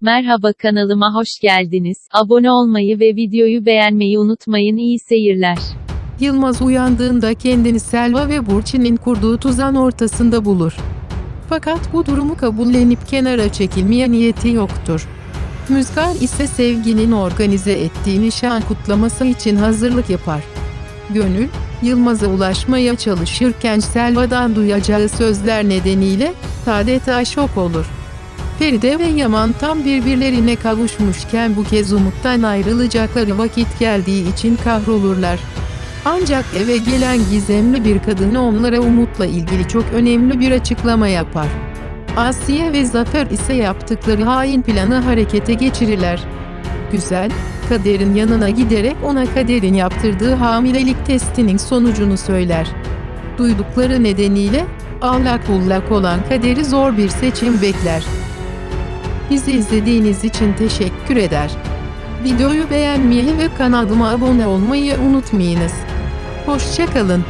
Merhaba kanalıma hoş geldiniz. Abone olmayı ve videoyu beğenmeyi unutmayın. İyi seyirler. Yılmaz uyandığında kendini Selva ve Burçin'in kurduğu tuzağın ortasında bulur. Fakat bu durumu kabullenip kenara çekilmeye niyeti yoktur. Müzgar ise sevginin organize ettiği nişan kutlaması için hazırlık yapar. Gönül, Yılmaz'a ulaşmaya çalışırken Selva'dan duyacağı sözler nedeniyle adeta şok olur. Feride ve Yaman tam birbirlerine kavuşmuşken bu kez umuttan ayrılacakları vakit geldiği için kahrolurlar. Ancak eve gelen gizemli bir kadın onlara Umut'la ilgili çok önemli bir açıklama yapar. Asiye ve Zafer ise yaptıkları hain planı harekete geçirirler. Güzel, Kader'in yanına giderek ona Kader'in yaptırdığı hamilelik testinin sonucunu söyler. Duydukları nedeniyle allak bullak olan Kader'i zor bir seçim bekler. Bizi izlediğiniz için teşekkür eder. Videoyu beğenmeyi ve kanalıma abone olmayı unutmayınız. Hoşçakalın.